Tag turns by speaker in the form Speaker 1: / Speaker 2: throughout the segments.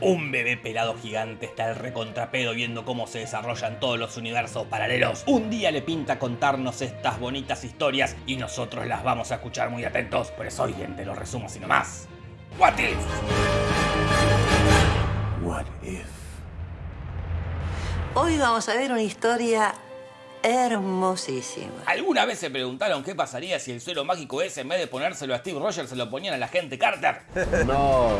Speaker 1: Un bebé pelado gigante está el recontrapedo viendo cómo se desarrollan todos los universos paralelos. Un día le pinta contarnos estas bonitas historias y nosotros las vamos a escuchar muy atentos. Por eso hoy en Te lo resumo así nomás. What if?
Speaker 2: What if?
Speaker 3: Hoy vamos a ver una historia hermosísima.
Speaker 1: ¿Alguna vez se preguntaron qué pasaría si el suelo mágico ese en vez de ponérselo a Steve Rogers se lo ponían a la gente Carter?
Speaker 2: No.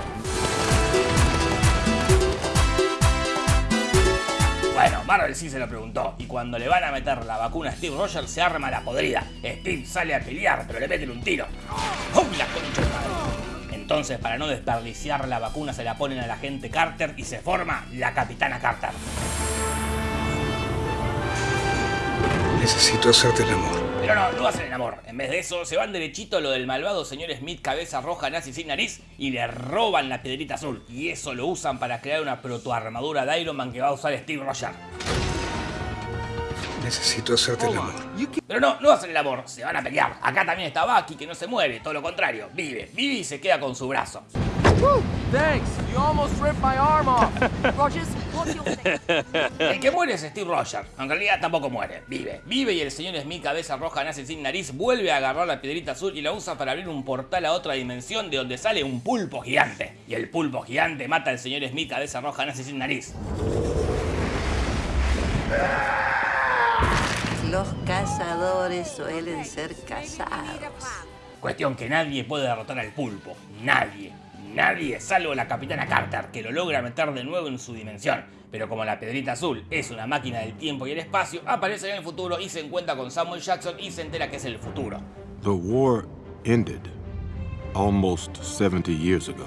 Speaker 1: Bueno, Marvel sí se lo preguntó, y cuando le van a meter la vacuna a Steve Rogers se arma la podrida. Steve sale a pelear, pero le meten un tiro. ¡Uy, la concha de madre! Entonces, para no desperdiciar la vacuna, se la ponen a la gente Carter y se forma la Capitana Carter.
Speaker 4: Necesito hacerte el amor.
Speaker 1: Pero no, no hacen el amor. En vez de eso, se van derechito a lo del malvado señor Smith cabeza roja nazi sin nariz y le roban la piedrita azul. Y eso lo usan para crear una protoarmadura de Iron Man que va a usar Steve Rogers.
Speaker 4: Necesito hacerte el amor.
Speaker 1: Pero no, no hacen el amor, se van a pelear. Acá también está Bucky que no se muere, todo lo contrario, vive, vive y se queda con su brazo.
Speaker 5: Thanks. You almost ripped my arm off. Rogers,
Speaker 1: El que muere es Steve Rogers, en realidad tampoco muere, vive. Vive y el señor Smith cabeza roja nace sin nariz vuelve a agarrar la piedrita azul y la usa para abrir un portal a otra dimensión de donde sale un pulpo gigante. Y el pulpo gigante mata al señor Smith cabeza roja nace sin nariz.
Speaker 3: Los cazadores suelen ser cazados.
Speaker 1: Cuestión que nadie puede derrotar al pulpo. Nadie. Nadie, salvo la capitana Carter, que lo logra meter de nuevo en su dimensión. Pero como la Pedrita Azul es una máquina del tiempo y el espacio, aparece en el futuro y se encuentra con Samuel Jackson y se entera que es el futuro.
Speaker 6: The war ended almost 70 years ago.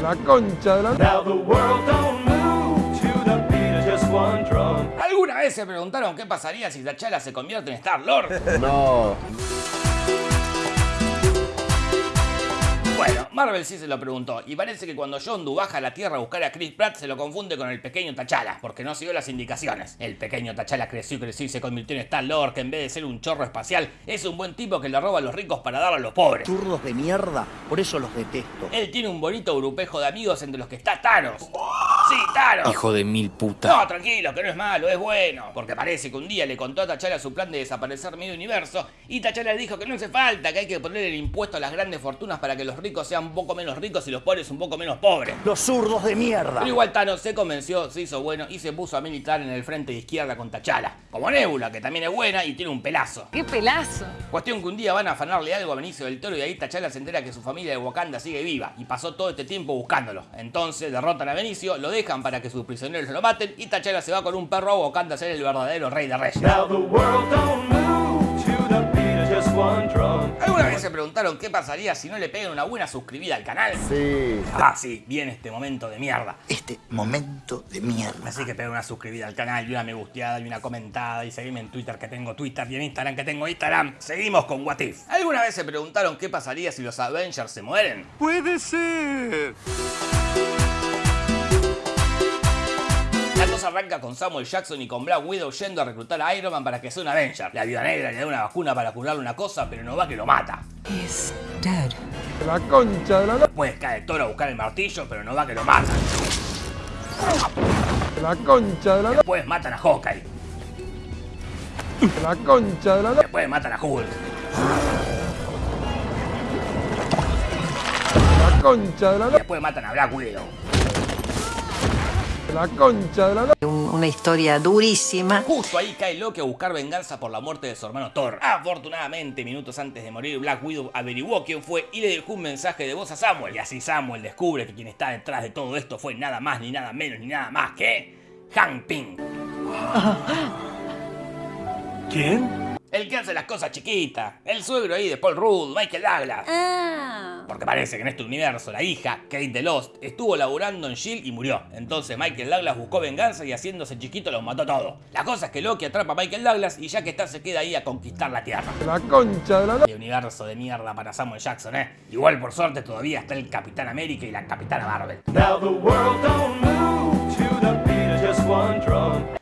Speaker 5: La concha de la...
Speaker 7: Now the world don't move to the beat of just one drum.
Speaker 1: ¿Alguna vez se preguntaron qué pasaría si T'Challa se convierte en Star-Lord?
Speaker 2: No.
Speaker 1: Marvel sí se lo preguntó, y parece que cuando Yondu baja a la Tierra a buscar a Chris Pratt se lo confunde con el pequeño T'Challa, porque no siguió las indicaciones. El pequeño T'Challa creció y creció y se convirtió en Star-Lord, que en vez de ser un chorro espacial, es un buen tipo que le roba a los ricos para dar a los pobres.
Speaker 8: Zurdos de mierda, por eso los detesto.
Speaker 1: Él tiene un bonito grupejo de amigos entre los que está Thanos. Sí, Thanos.
Speaker 8: Hijo de mil puta.
Speaker 1: No, tranquilo, que no es malo, es bueno. Porque parece que un día le contó a T'Challa su plan de desaparecer medio universo y T'Challa le dijo que no hace falta, que hay que poner el impuesto a las grandes fortunas para que los ricos sean un poco menos ricos y los pobres un poco menos pobres.
Speaker 8: Los zurdos de mierda.
Speaker 1: Pero igual Thanos se convenció, se hizo bueno y se puso a militar en el frente de izquierda con T'Challa. Como Nebula, que también es buena y tiene un pelazo.
Speaker 9: ¡Qué pelazo!
Speaker 1: Cuestión que un día van a afanarle algo a Benicio del Toro y ahí T'Challa se entera que su familia de Wakanda sigue viva y pasó todo este tiempo buscándolo. Entonces derrotan a Benicio, lo dejan para que sus prisioneros lo maten y T'Challa se va con un perro a Wakanda a ser el verdadero rey de reyes. ¿Alguna vez se preguntaron qué pasaría si no le pegan una buena suscribida al canal?
Speaker 2: Sí.
Speaker 1: Ah, sí, viene este momento de mierda.
Speaker 8: Este momento de mierda.
Speaker 1: Así que pega una suscribida al canal y una me gusteada y una comentada y seguime en Twitter que tengo Twitter y en Instagram que tengo Instagram. Seguimos con What If. ¿Alguna vez se preguntaron qué pasaría si los Avengers se mueren?
Speaker 6: Puede ser.
Speaker 1: Cosa arranca con Samuel Jackson y con Black Widow yendo a reclutar a Iron Man para que sea un Avenger. La Viuda Negra le da una vacuna para curarle una cosa, pero no va que lo mata.
Speaker 9: He's dead.
Speaker 5: La concha de la...
Speaker 1: Después cae Thor a buscar el martillo, pero no va que lo mata.
Speaker 5: La concha de la...
Speaker 1: Después matan a Hawkeye.
Speaker 5: La concha de la...
Speaker 1: Después matan a Hulk.
Speaker 5: La concha de la...
Speaker 1: Después matan a Black Widow.
Speaker 5: La concha de la...
Speaker 3: Un- una historia durísima.
Speaker 1: Justo ahí cae Loki a buscar venganza por la muerte de su hermano Thor. Afortunadamente, minutos antes de morir, Black Widow averiguó quién fue y le dejó un mensaje de voz a Samuel. Y así Samuel descubre que quien está detrás de todo esto fue nada más, ni nada menos, ni nada más que... Hank Pym.
Speaker 7: ¿Quién?
Speaker 1: El que hace las cosas chiquitas. El suegro ahí de Paul Rudd, Michael Douglas.
Speaker 9: Ah.
Speaker 1: Porque parece que en este universo la hija, Kate de Lost, estuvo laburando en S.H.I.E.L.D. y murió. Entonces Michael Douglas buscó venganza y haciéndose chiquito los mató todo. La cosa es que Loki atrapa a Michael Douglas y ya que está se queda ahí a conquistar la Tierra.
Speaker 5: La concha de la...
Speaker 1: Qué universo de mierda para Samuel Jackson, ¿eh? Igual por suerte todavía está el Capitán América y la Capitana Marvel.
Speaker 7: Now the world don't move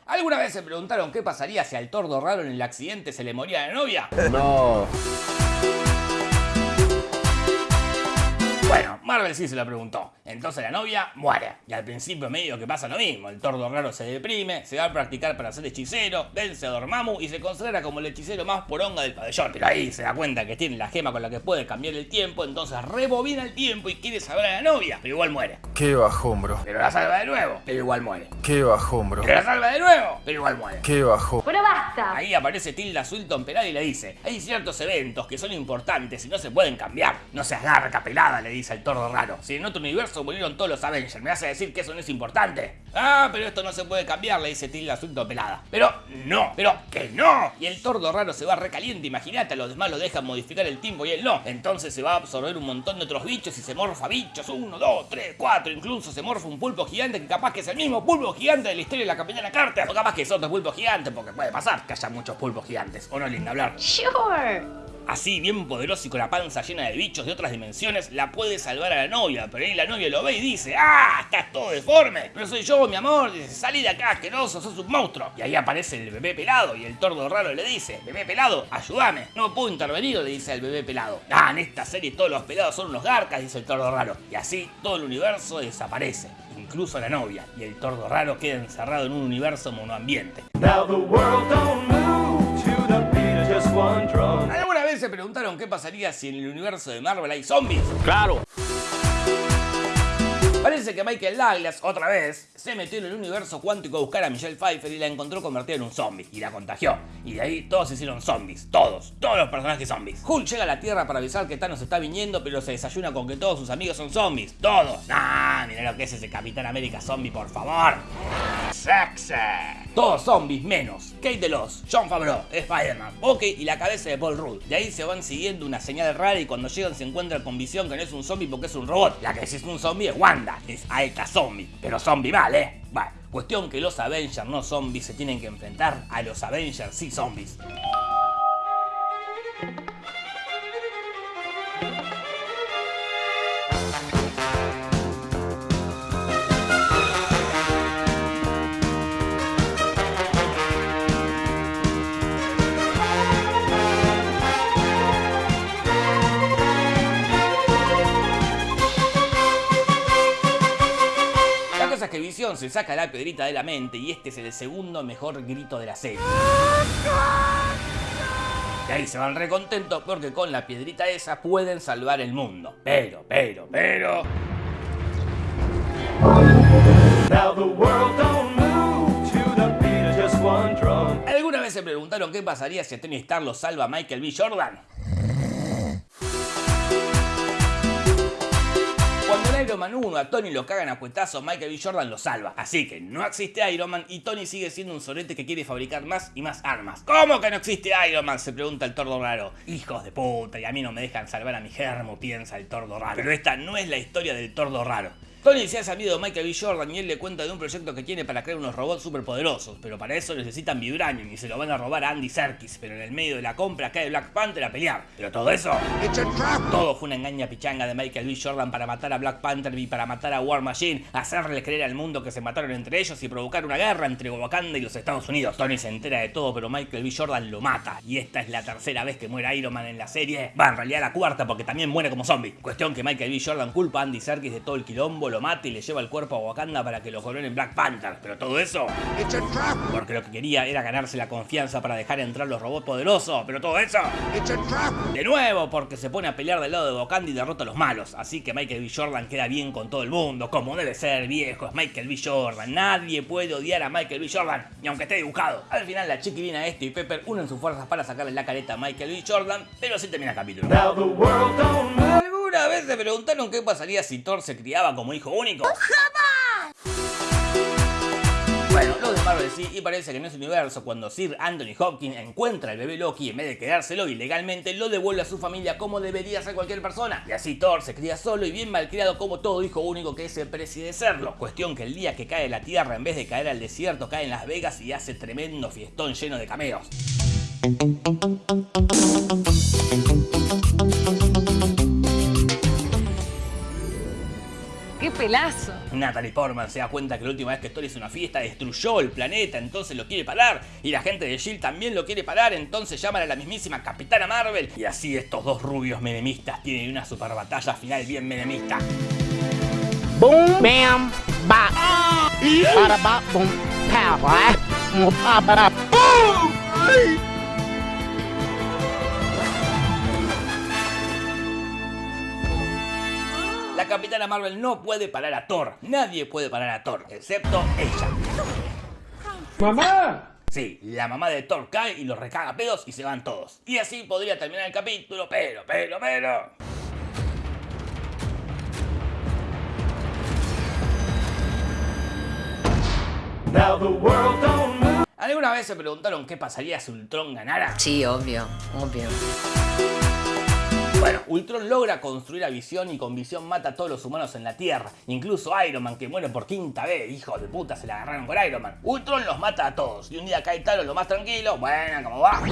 Speaker 1: ¿Alguna vez se preguntaron qué pasaría si al tordo raro en el accidente se le moría la novia?
Speaker 2: No.
Speaker 1: Bueno, Marvel sí se lo preguntó. Entonces la novia muere. Y al principio medio que pasa lo mismo. El tordo raro se deprime, se va a practicar para ser hechicero, vence a Dormammu y se considera como el hechicero más poronga del pabellón. Pero ahí se da cuenta que tiene la gema con la que puede cambiar el tiempo, entonces rebobina el tiempo y quiere salvar a la novia, pero igual muere.
Speaker 10: Qué bajón, bro.
Speaker 1: Pero la salva de nuevo, pero igual muere.
Speaker 10: Qué bajón, bro.
Speaker 1: Pero la salva de nuevo, pero igual muere.
Speaker 10: Qué bajón.
Speaker 9: Pero basta.
Speaker 1: Ahí aparece Tilda Swinton pelada y le dice, hay ciertos eventos que son importantes y no se pueden cambiar. No seas garca pelada, le dice el tordo raro. Si en otro universo murieron todos los Avengers, ¿me vas a decir que eso no es importante? Ah, pero esto no se puede cambiar, le dice Tilda Swinton pelada. Pero no, pero que no. Y el tordo raro se va recaliente, imagínate, a los demás lo dejan modificar el tiempo y él no. Entonces se va a absorber un montón de otros bichos y se morfa bichos. Uno, dos, tres, cuatro. Incluso se morfa un pulpo gigante que capaz que es el mismo pulpo gigante de la historia de la Capitana Carter. O capaz que es otro pulpo gigante, porque puede pasar que haya muchos pulpos gigantes. ¿O no, linda hablar?
Speaker 9: Sure.
Speaker 1: Así, bien poderoso y con la panza llena de bichos de otras dimensiones, la puede salvar a la novia. Pero ahí la novia lo ve y dice, ¡Ah! Estás todo deforme. Pero soy yo, mi amor. Dice, salí de acá, asqueroso, sos un monstruo. Y ahí aparece el bebé pelado y el tordo raro le dice, bebé pelado, ayúdame. No puedo intervenir, le dice el bebé pelado. Ah, en esta serie todos los pelados son unos garcas, dice el tordo raro. Y así todo el universo desaparece. Incluso la novia. Y el tordo raro queda encerrado en un universo monoambiente.
Speaker 7: Now the world don't move to the beat of just one drum.
Speaker 1: ¿Alguna vez se preguntaron qué pasaría si en el universo de Marvel hay zombies?
Speaker 8: Claro.
Speaker 1: Parece que Michael Douglas, otra vez, se metió en el universo cuántico a buscar a Michelle Pfeiffer y la encontró convertida en un zombie. Y la contagió. Y de ahí todos se hicieron zombies. Todos. Todos los personajes zombies. Hulk llega a la Tierra para avisar que Thanos está viniendo, pero se desayuna con que todos sus amigos son zombies. Todos. Ah, mira lo que es ese Capitán América zombie, por favor. Sexy. Todos zombies menos Kate DeLos, John Favreau, Spider-Man, Bucky y la cabeza de Paul Rudd. De ahí se van siguiendo una señal rara y cuando llegan se encuentran con Visión que no es un zombie porque es un robot. La que sí es un zombie es Wanda, es Aeka Zombie. Pero zombie mal, ¿eh? Bueno, cuestión que los Avengers no zombies se tienen que enfrentar a los Avengers sí zombies. Se saca la piedrita de la mente y este es el segundo mejor grito de la serie. Y ahí se van recontentos porque con la piedrita esa pueden salvar el mundo. Pero, pero, pero... ¿Alguna vez se preguntaron qué pasaría si a Tony Stark lo salva Michael B. Jordan? Iron Man 1 a Tony lo cagan a cuetazos, Michael B. Jordan lo salva. Así que no existe Iron Man y Tony sigue siendo un sorete que quiere fabricar más y más armas. ¿Cómo que no existe Iron Man? Se pregunta el tordo raro. Hijos de puta, y a mí no me dejan salvar a mi germo, piensa el tordo raro. Pero esta no es la historia del tordo raro. Tony se ha sabido de Michael B. Jordan y él le cuenta de un proyecto que tiene para crear unos robots superpoderosos, pero para eso necesitan Vibranium y se lo van a robar a Andy Serkis, pero en el medio de la compra cae Black Panther a pelear. Pero todo eso... Todo fue una engaña pichanga de Michael B. Jordan para matar a Black Panther y para matar a War Machine, hacerle creer al mundo que se mataron entre ellos y provocar una guerra entre Wakanda y los Estados Unidos. Tony se entera de todo, pero Michael B. Jordan lo mata. Y esta es la tercera vez que muere Iron Man en la serie. Va, en realidad la cuarta, porque también muere como zombie. Cuestión que Michael B. Jordan culpa a Andy Serkis de todo el quilombo, lo mata y le lleva el cuerpo a Wakanda para que lo coronen Black Panther. Pero todo eso... Porque lo que quería era ganarse la confianza para dejar entrar los robots poderosos. Pero todo eso... De nuevo, porque se pone a pelear del lado de Wakanda y derrota a los malos. Así que Michael B. Jordan queda bien con todo el mundo, como debe ser, viejo. Es Michael B. Jordan. Nadie puede odiar a Michael B. Jordan, ni aunque esté dibujado. Al final, la chiquilina este y Pepper unen sus fuerzas para sacarle la careta a Michael B. Jordan, pero así termina el capítulo. ¿Alguna vez se preguntaron qué pasaría si Thor se criaba como hijo único? Bueno, los de Marvel sí, y parece que en ese universo, cuando Sir Anthony Hopkins encuentra al bebé Loki, en vez de quedárselo ilegalmente, lo devuelve a su familia como debería ser cualquier persona. Y así Thor se cría solo y bien malcriado como todo hijo único que se precie de serlo. Cuestión que el día que cae la tierra, en vez de caer al desierto, cae en Las Vegas y hace tremendo fiestón lleno de cameos.
Speaker 9: ¡Qué pelazo!
Speaker 1: Natalie Portman se da cuenta que la última vez que Thor hizo una fiesta destruyó el planeta, entonces lo quiere parar. Y la gente de S.H.I.E.L.D. también lo quiere parar, entonces llaman a la mismísima Capitana Marvel. Y así estos dos rubios menemistas tienen una super batalla final bien menemista.
Speaker 11: Boom, bam, bop. Bada bop, boom, pow,
Speaker 1: Capitana Marvel no puede parar a Thor. Nadie puede parar a Thor, excepto ella.
Speaker 7: ¡Mamá!
Speaker 1: Sí, la mamá de Thor cae y los recaga pedos y se van todos. Y así podría terminar el capítulo, pero, pero, pero...
Speaker 7: Now the world don't move.
Speaker 1: ¿Alguna vez se preguntaron qué pasaría si Ultron ganara?
Speaker 9: Sí, obvio, obvio.
Speaker 1: Bueno, Ultron logra construir a Visión y con Visión mata a todos los humanos en la Tierra. Incluso Iron Man, que muere por quinta vez, hijo de puta, se la agarraron con Iron Man. Ultron los mata a todos. Y un día cae Thanos lo más tranquilo, bueno, como va.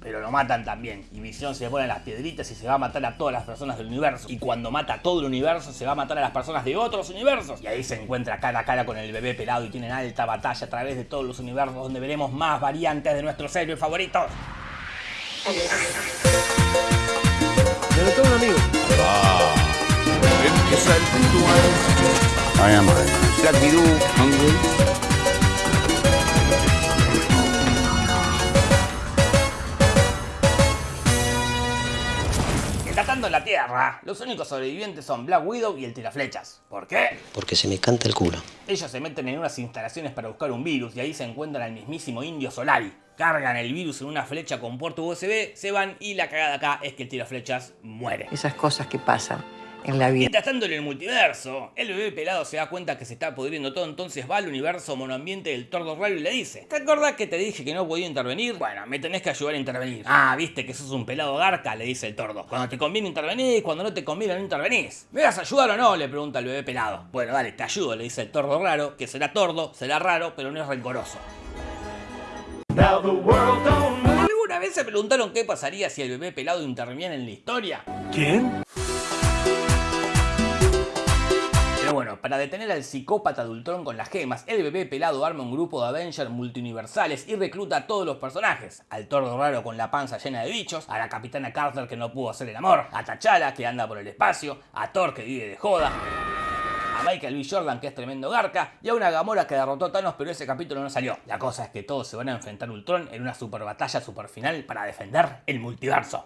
Speaker 1: Pero lo matan también. Y Visión se pone las piedritas y se va a matar a todas las personas del universo. Y cuando mata a todo el universo, se va a matar a las personas de otros universos. Y ahí se encuentra cara a cara con el bebé pelado y tienen alta batalla a través de todos los universos donde veremos más variantes de nuestros héroes favoritos.
Speaker 10: Me un amigo.
Speaker 2: Empieza el ritual. I am Black Widow, Hungry.
Speaker 1: Tratando la Tierra, los únicos sobrevivientes son Black Widow y el tiraflechas. ¿Por qué?
Speaker 12: Porque se me canta el culo.
Speaker 1: Ellos se meten en unas instalaciones para buscar un virus y ahí se encuentran al mismísimo Indio Solari. Cargan el virus en una flecha con puerto USB, se van y la cagada acá es que el tiraflechas muere.
Speaker 3: Esas cosas que pasan en la vida.
Speaker 1: Mientras tanto en el multiverso, el bebé pelado se da cuenta que se está pudriendo todo, entonces va al universo monoambiente del tordo raro y le dice ¿Te acordás que te dije que no podía intervenir? Bueno, me tenés que ayudar a intervenir. Ah, viste que sos un pelado garca, le dice el tordo. Cuando te conviene intervenís, cuando no te conviene no intervenís. ¿Me vas a ayudar o no? le pregunta el bebé pelado. Bueno, dale, te ayudo, le dice el tordo raro, que será tordo, será raro, pero no es rencoroso. ¿Alguna vez se preguntaron qué pasaría si el bebé pelado interviene en la historia?
Speaker 10: ¿Quién?
Speaker 1: Pero bueno, para detener al psicópata de Ultron con las gemas, el bebé pelado arma un grupo de Avengers multiuniversales y recluta a todos los personajes. Al tordo raro con la panza llena de bichos, a la capitana Carter que no pudo hacer el amor, a T'Challa que anda por el espacio, a Thor que vive de joda, a Michael B. Jordan que es tremendo garca y a una Gamora que derrotó a Thanos pero ese capítulo no salió. La cosa es que todos se van a enfrentar a Ultron en una super batalla super final para defender el multiverso.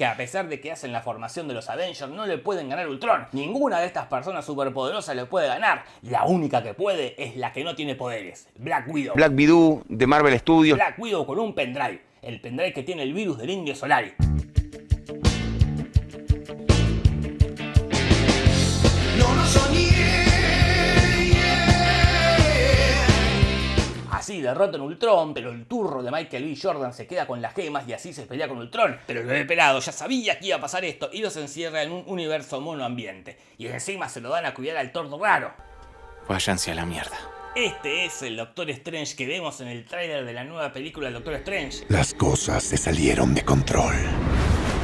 Speaker 1: Que a pesar de que hacen la formación de los Avengers, no le pueden ganar Ultron. Ninguna de estas personas superpoderosas le puede ganar. La única que puede es la que no tiene poderes, Black Widow.
Speaker 2: Black Widow de Marvel Studios.
Speaker 1: Black Widow con un pendrive. El pendrive que tiene el virus del Indio Solari. Así derrotan a Ultron, pero el turro de Michael B. Jordan se queda con las gemas y así se pelea con Ultron. Pero el bebé pelado ya sabía que iba a pasar esto y los encierra en un universo monoambiente. Y encima se lo dan a cuidar al tordo raro.
Speaker 2: Váyanse a la mierda.
Speaker 1: Este es el Doctor Strange que vemos en el tráiler de la nueva película del Doctor Strange.
Speaker 6: Las cosas se salieron de control.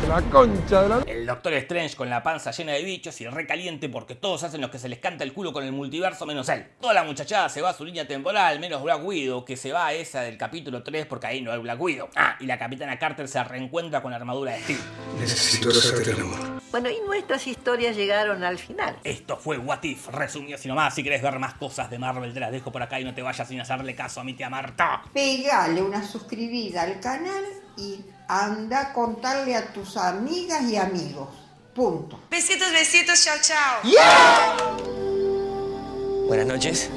Speaker 10: La concha de la...
Speaker 1: El Doctor Strange con la panza llena de bichos y recaliente porque todos hacen lo que se les canta el culo con el multiverso menos él. Toda la muchachada se va a su línea temporal, menos Black Widow, que se va a esa del capítulo 3 porque ahí no hay Black Widow. Ah, y la capitana Carter se reencuentra con la armadura de Steve.
Speaker 4: Necesito hacerte el amor.
Speaker 3: Bueno, y nuestras historias llegaron al final.
Speaker 1: Esto fue What If, resumido así nomás. Si querés ver más cosas de Marvel, te las dejo por acá y no te vayas sin hacerle caso a mi tía Marta.
Speaker 13: Pegale una suscribida al canal y anda a contarle a tus amigas y amigos. Punto.
Speaker 9: Besitos, besitos, chao, chao.
Speaker 12: Buenas noches.